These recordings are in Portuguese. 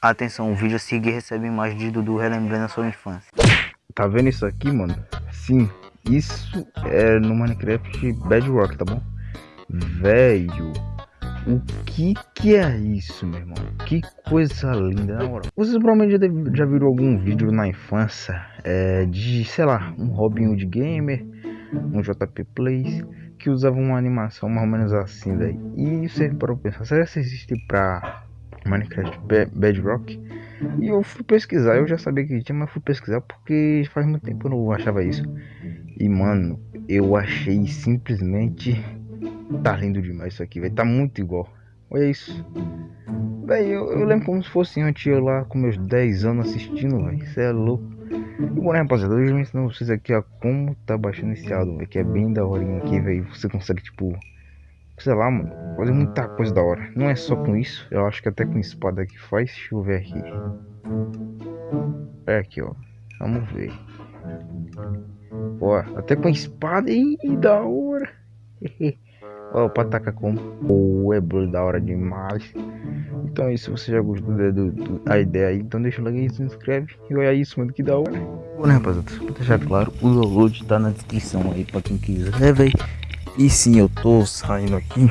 Atenção, o vídeo a seguir recebe imagem de Dudu relembrando a sua infância. Tá vendo isso aqui, mano? Sim, isso é no Minecraft Bedrock, tá bom? Velho, o que que é isso, meu irmão? Que coisa linda, na moral. Vocês provavelmente já, já viram algum vídeo na infância é, de, sei lá, um Robin Hood Gamer, um JP Plays, que usava uma animação mais ou menos assim daí. E você parou pra pensar, será que existe pra Minecraft Bedrock? E eu fui pesquisar, eu já sabia que tinha, mas fui pesquisar porque faz muito tempo eu não achava isso. E mano, eu achei simplesmente Tá lindo demais isso aqui, vai Tá muito igual. Olha isso. Véi, eu, eu, lembro como se fosse antes eu lá com meus 10 anos assistindo, velho. Isso é louco. E bom, né, rapaziada? Hoje eu vou ensinar vocês aqui a como tá baixando esse álbum, véio, que é bem da hora aqui, velho. Você consegue, tipo, sei lá, mano, fazer muita coisa da hora. Não é só com isso, eu acho que até com espada que faz. Deixa eu ver aqui. É aqui, ó. Vamos ver. Ó, até com espada e da hora. Ó, o Pataca com o Ebro da hora demais. Então é isso, você já gostou da do, do, a ideia aí, então deixa o like aí, se inscreve e olha isso, mano, que da hora. Bom, né, rapaziada, pra deixar claro, o download tá na descrição aí pra quem quiser, né, velho. E sim, eu tô saindo aqui.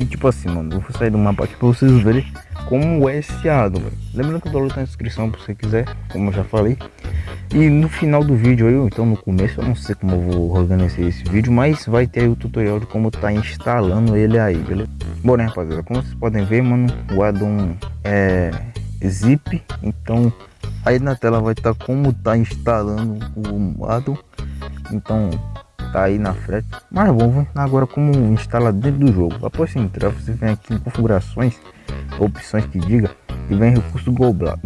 E tipo assim, mano, eu vou sair do mapa aqui pra vocês verem como é esse ado, velho. Lembrando que o download tá na descrição pra você quiser, como eu já falei. E no final do vídeo aí, então no começo, eu não sei como eu vou organizar esse vídeo, mas vai ter o tutorial de como tá instalando ele aí, beleza? Bom, né, rapaziada, como vocês podem ver, mano, o addon é zip, então aí na tela vai estar tá como tá instalando o addon, então tá aí na frente. Mas vamos ver agora como instala dentro do jogo. Após entrar, você vem aqui em configurações, opções que diga e vem recurso globais,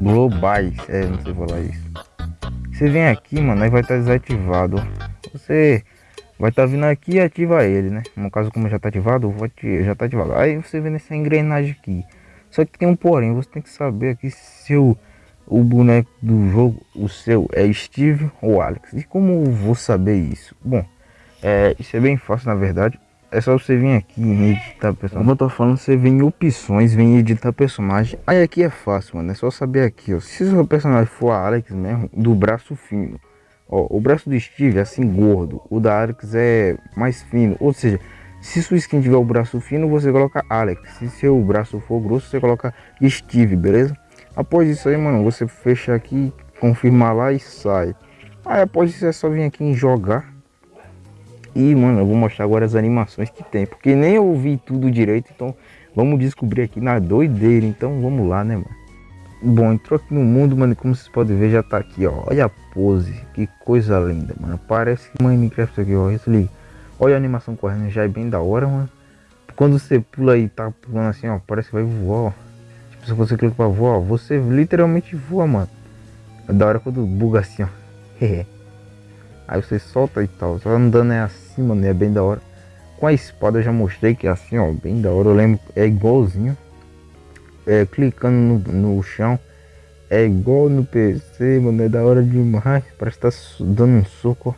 globais, é, não sei falar isso. Você vem aqui, mano, aí vai estar tá desativado. Você vai estar tá vindo aqui e ativa ele, né? No caso, como já está ativado, já está ativado. Aí você vê nessa engrenagem aqui. Só que tem um porém, você tem que saber aqui se o, o boneco do jogo, o seu, é Steve ou Alex. E como vou saber isso? Bom, é, isso é bem fácil na verdade é só você vir aqui em editar personagem. Como eu tô falando, você vem em opções, vem em editar personagem. Aí aqui é fácil, mano. É só saber aqui, ó. Se o seu personagem for Alex mesmo, do braço fino. Ó, o braço do Steve é assim gordo. O da Alex é mais fino. Ou seja, se sua skin tiver o braço fino, você coloca Alex. Se seu braço for grosso, você coloca Steve, beleza? Após isso aí, mano, você fecha aqui, confirma lá e sai. Aí após isso é só vir aqui em jogar e, mano, eu vou mostrar agora as animações que tem. Porque nem eu ouvi tudo direito, então vamos descobrir aqui na doideira. Então vamos lá, né, mano? Bom, entrou aqui no mundo, mano, como vocês podem ver, já tá aqui, ó. Olha a pose, que coisa linda, mano. Parece Minecraft aqui, ó. Isso ali. Olha a animação correndo, já é bem da hora, mano. Quando você pula e tá pulando assim, ó, parece que vai voar, ó. Se você clica pra voar, você literalmente voa, mano. É da hora quando buga assim, ó. Aí você solta e tal. Só andando é assim, mano. É bem da hora. Com a espada eu já mostrei que é assim, ó. Bem da hora. Eu lembro. É igualzinho. É, clicando no, no chão. É igual no PC, mano. É da hora demais. Parece que tá dando um soco.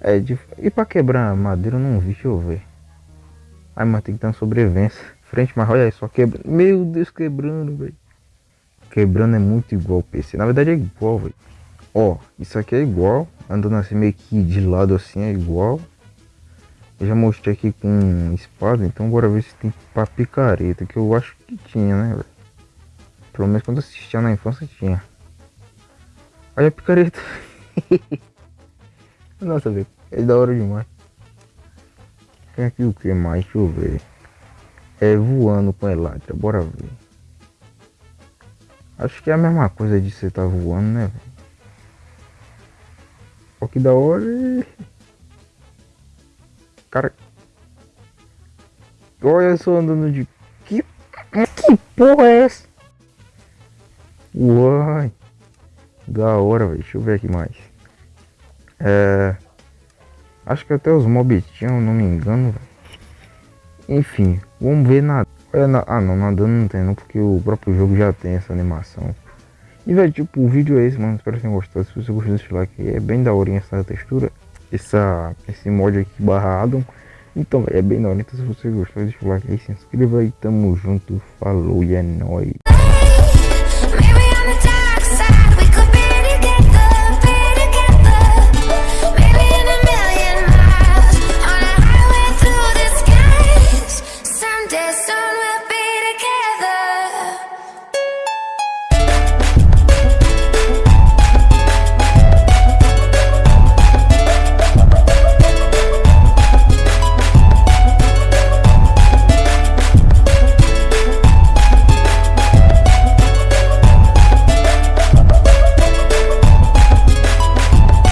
É de... E pra quebrar a madeira eu não vi. Deixa eu ver. Ai, mas tem que ter uma sobrevivência. Frente, mas olha só quebrando. Meu Deus, quebrando, velho. Quebrando é muito igual ao PC. Na verdade é igual, velho. Ó, isso aqui é igual andando assim meio que de lado assim é igual. Eu já mostrei aqui com espada, então bora ver se tem pra picareta, que eu acho que tinha, né, velho? Pelo menos quando assistia na infância tinha. Olha a picareta. Nossa, velho, é da hora demais. Tem aqui o que mais? Deixa eu ver. É voando com elátrica, bora ver. Acho que é a mesma coisa de você tá voando, né? Ó que da hora. Cara. Olha só andando de. Que, que porra é essa? Uai. Da hora, velho. Deixa eu ver aqui mais. É. Acho que até os mobs tinham, não me engano, velho. Enfim, vamos ver nada. Na... Ah, não, nadando não tem não, porque o próprio jogo já tem essa animação. E velho, tipo, o vídeo é esse, mano. Espero que tenham gostado. Se você gostou desse like, é bem da hora essa textura. Essa, esse mod aqui barra Adam. Então, véio, é bem da hora. Então, se você gostou, deixa o like aí, se inscreva aí. Tamo junto. Falou e é nóis.